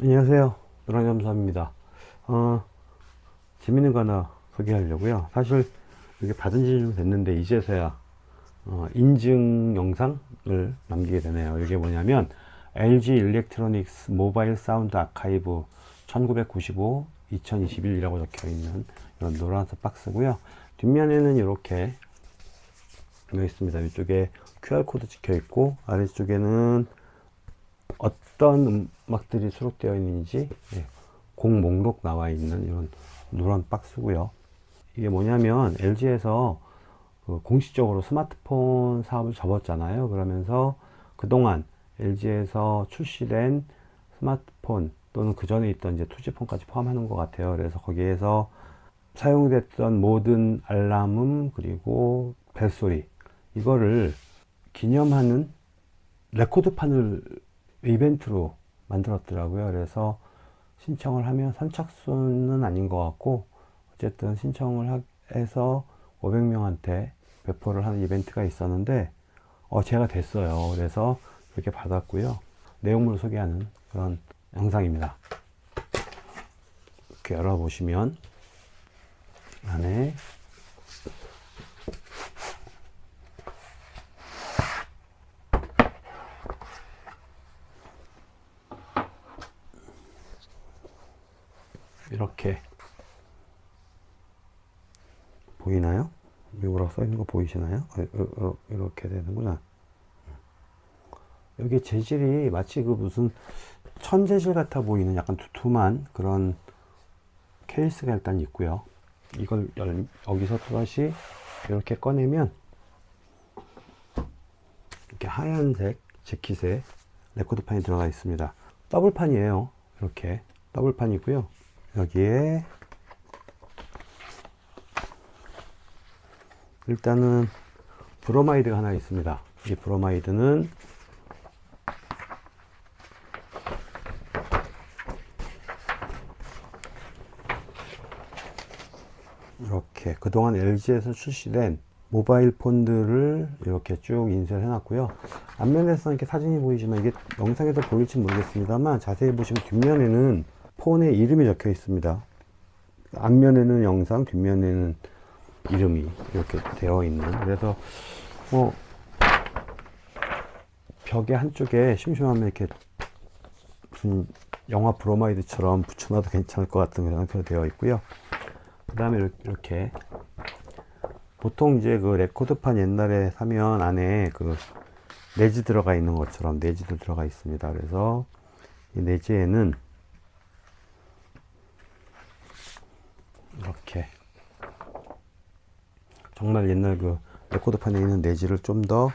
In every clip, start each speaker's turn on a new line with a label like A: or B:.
A: 안녕하세요. 노랑잠수함입니다. 어, 재밌는 거 하나 소개하려고요. 사실 이게 받은 지 좀 됐는데 이제서야 어, 인증 영상을 남기게 되네요. 이게 뭐냐면 LG Electronics Mobile Sound Archive 1995 2021이라고 적혀 있는 이런 노란색 박스고요. 뒷면에는 이렇게 되어 있습니다. 이쪽에 QR코드 찍혀 있고 아래쪽에는 어떤 음악들이 수록되어 있는지 예, 곡 목록 나와 있는 이런 노란 박스고요. 이게 뭐냐면 LG에서 그 공식적으로 스마트폰 사업을 접었잖아요. 그러면서 그동안 LG에서 출시된 스마트폰 또는 그 전에 있던 이제 투지폰까지 포함하는 것 같아요. 그래서 거기에서 사용됐던 모든 알람음 그리고 벨소리 이거를 기념하는 레코드판을 이벤트로 만들었더라고요. 그래서 신청을 하면 선착순은 아닌 것 같고 어쨌든 신청을 해서 500명한테 배포를 하는 이벤트가 있었는데 어 제가 됐어요. 그래서 이렇게 받았고요 내용물을 소개하는 그런 영상입니다 이렇게 열어보시면 안에 이렇게 보이나요? 미국라고 써있는 거 보이시나요? 어, 어, 어, 이렇게 되는구나 여기 재질이 마치 그 무슨 천재질 같아 보이는 약간 두툼한 그런 케이스가 일단 있고요. 이걸 열, 여기서 또다시 이렇게 꺼내면 이렇게 하얀색 재킷에 레코드판이 들어가 있습니다. 더블판이에요. 이렇게 더블판이고요. 여기에 일단은 브로마이드가 하나 있습니다. 이 브로마이드는 이렇게 그동안 LG에서 출시된 모바일 폰들을 이렇게 쭉 인쇄를 해 놨고요. 앞면에서 이렇게 사진이 보이지만 이게 영상에서 보일지 모르겠습니다만 자세히 보시면 뒷면에는 폰의 이름이 적혀 있습니다. 앞면에는 영상 뒷면에는 이름이 이렇게 되어 있는. 그래서 뭐 벽에 한쪽에 심심하면 이렇게 무슨 영화 브로마이드처럼 붙여놔도 괜찮을 것 같은 상태로 되어 있고요 그 다음에 이렇게 보통 이제 그 레코드판 옛날에 사면 안에 그 내지 들어가 있는 것처럼 내지도 들어가 있습니다 그래서 이 내지에는 이렇게 정말 옛날 그 레코드판에 있는 내지를 좀 더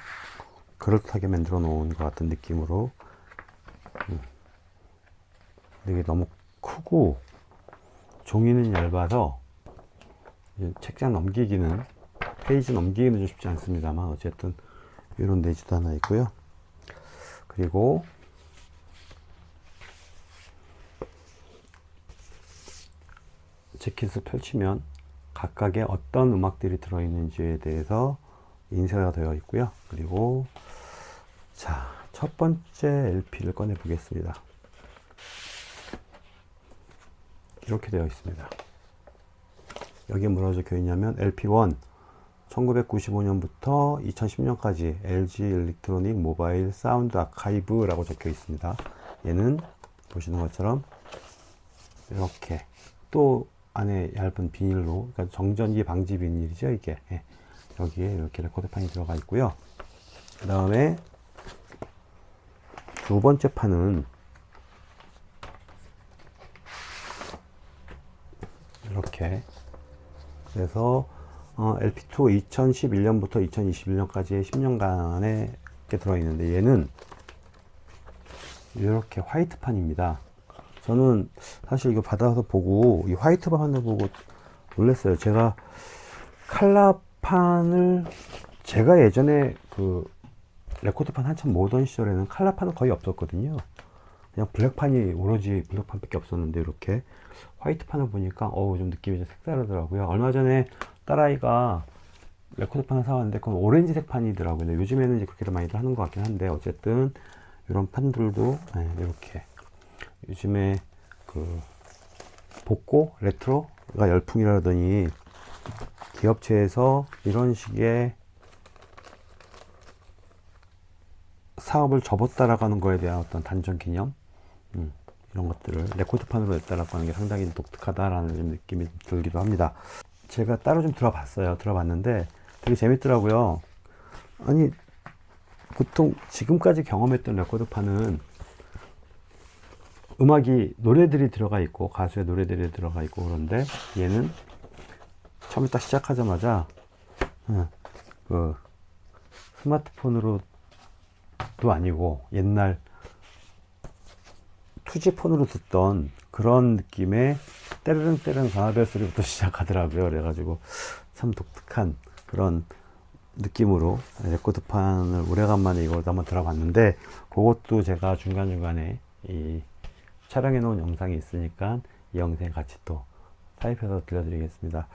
A: 그럴듯하게 만들어 놓은 것 같은 느낌으로 음. 이게 너무 크고 종이는 얇아서 책장 넘기기는 페이지 넘기기는 좀 쉽지 않습니다만 어쨌든 이런 내지도 하나 있고요. 그리고 재킷을 펼치면 각각의 어떤 음악들이 들어있는지에 대해서 인쇄가 되어 있고요. 그리고 자 첫 번째 LP를 꺼내 보겠습니다. 이렇게 되어 있습니다 여기에 뭐라고 적혀 있냐면 LP1 1995년부터 2010년까지 LG Electronic Mobile Sound Archive 라고 적혀 있습니다. 얘는 보시는 것처럼 이렇게 또 안에 얇은 비닐로 그러니까 정전기 방지 비닐이죠 이게. 예. 여기에 이렇게 레코드판이 들어가 있고요. 그 다음에 두 번째 판은 이렇게 그래서 어, LP2 2011년부터 2021년까지의 10년간에 이렇게 들어있는데 얘는 이렇게 화이트판입니다. 저는 사실 이거 받아서 보고 이 화이트판을 보고 놀랐어요. 제가 칼라판을 제가 예전에 그 레코드판 한참 모으던 시절에는 칼라판은 거의 없었거든요 그냥 블랙판이 오로지 블랙판밖에 없었는데 이렇게 화이트판을 보니까 어우 좀 느낌이 좀 색다르더라고요. 얼마 전에 딸아이가 레코드판을 사왔는데 그건 오렌지색 판이더라고요. 근데 요즘에는 이제 그렇게 많이들 하는 것 같긴 한데 어쨌든 이런 판들도 네, 이렇게 요즘에 그 복고 레트로가 열풍이라더니 기업체에서 이런 식의 사업을 접었다라고 하는 거에 대한 어떤 단종 기념 음, 이런 것들을 레코드판으로 냈다라고 하는 게 상당히 독특하다라는 좀 느낌이 들기도 합니다. 제가 따로 좀 들어봤어요. 들어봤는데 되게 재밌더라고요. 아니 보통 지금까지 경험했던 레코드판은 음악이 노래들이 들어가 있고 가수의 노래들이 들어가 있고 그런데 얘는 처음에 딱 시작하자마자 어, 그 스마트폰으로도 아니고 옛날 투지폰으로 듣던 그런 느낌의 때르릉 때르릉 전화벨 소리부터 시작하더라고요. 그래가지고 참 독특한 그런 느낌으로 레코드판을 오래간만에 이걸 한번 들어봤는데 그것도 제가 중간중간에 이 촬영해 놓은 영상이 있으니까 이 영상 같이 또 타입해서 들려드리겠습니다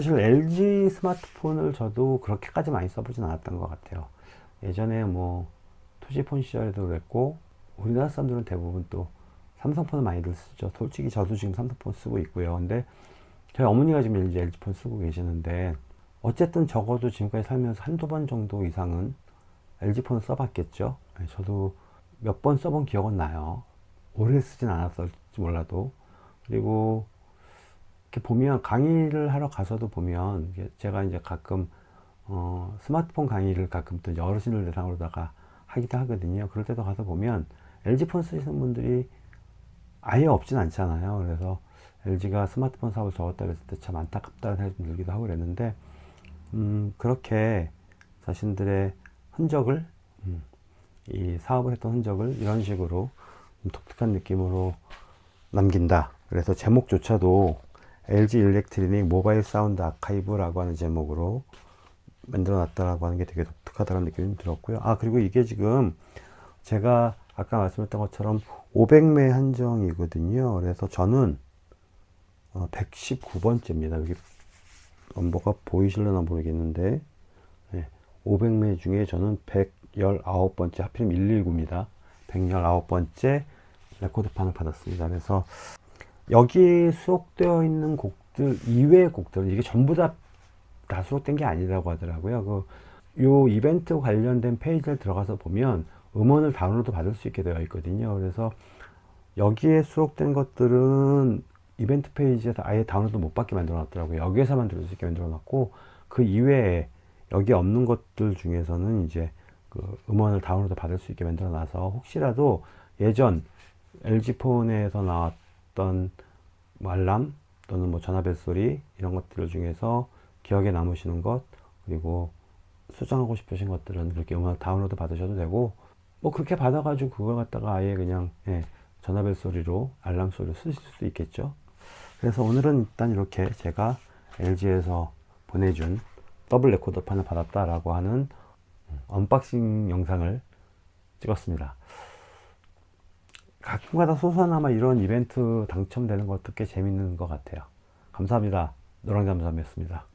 A: 사실 LG 스마트폰을 저도 그렇게까지 많이 써보진 않았던 것 같아요. 예전에 뭐 투지폰 시절에도 그랬고 우리나라 사람들은 대부분 또 삼성폰을 많이들 쓰죠. 솔직히 저도 지금 삼성폰 쓰고 있고요. 근데 저희 어머니가 지금 LG LG폰 쓰고 계시는데 어쨌든 적어도 지금까지 살면서 한두 번 정도 이상은 LG폰을 써봤겠죠. 네, 저도 몇 번 써본 기억은 나요. 오래 쓰진 않았을지 몰라도. 그리고 이렇게 보면 강의를 하러 가서도 보면 제가 이제 가끔 어, 스마트폰 강의를 가끔 또 어르신을 대상으로다가 하기도 하거든요. 그럴 때도 가서 보면 LG폰 쓰시는 분들이 아예 없진 않잖아요. 그래서 LG가 스마트폰 사업을 접었다 그랬을 때 참 안타깝다는 생각이 좀 들기도 하고 그랬는데 음, 그렇게 자신들의 흔적을 음, 이 사업을 했던 흔적을 이런 식으로 좀 독특한 느낌으로 남긴다. 그래서 제목조차도 LG Electronics Mobile Sound Archive라고 하는 제목으로 만들어 놨다라고 하는 게 되게 독특하다는 느낌이 좀 들었고요. 아, 그리고 이게 지금 제가 아까 말씀했던 것처럼 500매 한정이거든요. 그래서 저는 어, 119번째입니다. 여기 넘버가 보이실려나 모르겠는데 네, 500매 중에 저는 119번째 하필이면 119입니다. 119번째 레코드판을 받았습니다. 그래서 여기 수록되어 있는 곡들 이외의 곡들은 이게 전부 다, 다 수록된 게 아니라고 하더라고요. 그, 요 이벤트 관련된 페이지를 들어가서 보면 음원을 다운로드 받을 수 있게 되어 있거든요. 그래서 여기에 수록된 것들은 이벤트 페이지에서 아예 다운로드 못 받게 만들어 놨더라고요. 여기에서만 들을 수 있게 만들어 놨고 그 이외에 여기 없는 것들 중에서는 이제 그 음원을 다운로드 받을 수 있게 만들어 놔서 혹시라도 예전 LG폰에서 나왔 던뭐 알람 또는 뭐 전화벨 소리 이런 것들 중에서 기억에 남으시는 것 그리고 수정하고 싶으신 것들은 그렇게 음악 다운로드 받으셔도 되고 뭐 그렇게 받아가지고 그걸 갖다가 아예 그냥 예, 전화벨 소리로 알람 소리로 쓰실 수도 있겠죠. 그래서 오늘은 일단 이렇게 제가 LG에서 보내준 더블 레코드판을 받았다라고 하는 unboxing 영상을 찍었습니다 가끔가다 소소하나마 이런 이벤트 당첨되는 것도 꽤 재밌는 것 같아요. 감사합니다. 노랑잠잠이었습니다